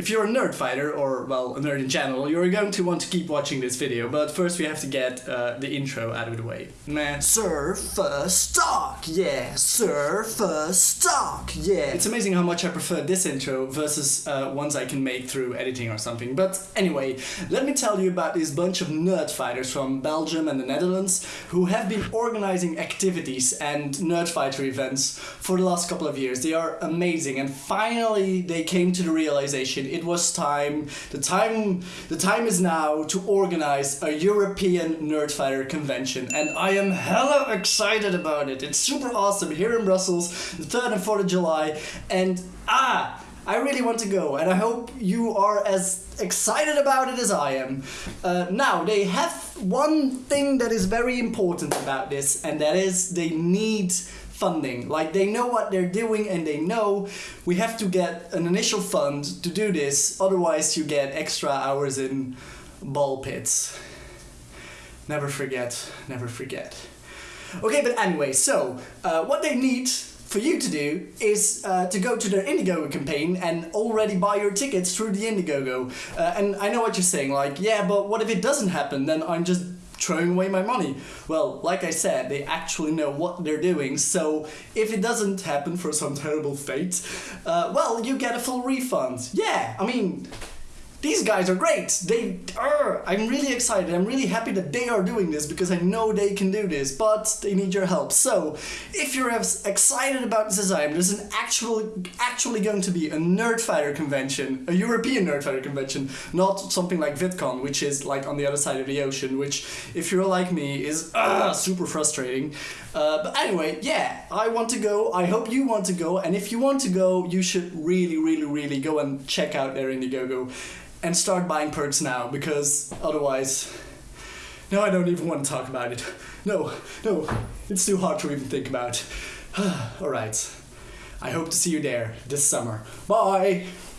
if you're a nerd fighter, or well, a nerd in general, you're going to want to keep watching this video, but first we have to get uh, the intro out of the way. Man. Surfer stock, yeah. Surfer stock, yeah. It's amazing how much I prefer this intro versus uh, ones I can make through editing or something. But anyway, let me tell you about this bunch of nerd fighters from Belgium and the Netherlands who have been organizing activities and nerd fighter events for the last couple of years. They are amazing, and finally they came to the realization it was time. The time, the time is now to organize a European nerd fighter convention, and I am hella excited about it. It's super awesome here in Brussels, the third and fourth of July, and ah. I really want to go, and I hope you are as excited about it as I am. Uh, now, they have one thing that is very important about this, and that is they need funding. Like, they know what they're doing, and they know we have to get an initial fund to do this, otherwise, you get extra hours in ball pits. Never forget, never forget. Okay, but anyway, so uh, what they need for you to do is uh, to go to their Indiegogo campaign and already buy your tickets through the Indiegogo. Uh, and I know what you're saying, like, yeah, but what if it doesn't happen? Then I'm just throwing away my money. Well, like I said, they actually know what they're doing, so if it doesn't happen for some terrible fate, uh, well, you get a full refund. Yeah, I mean, these guys are great. They are. I'm really excited. I'm really happy that they are doing this because I know they can do this, but they need your help. So, if you're as excited about this as I am, there's an actual, actually going to be a Nerdfighter convention, a European Nerdfighter convention, not something like VidCon, which is like on the other side of the ocean, which, if you're like me, is uh, super frustrating. Uh, but anyway, yeah, I want to go. I hope you want to go, and if you want to go, you should really, really, really go and check out their Indiegogo and start buying perks now because otherwise no i don't even want to talk about it. No no it's too hard to even think about. All right. I hope to see you there this summer. Bye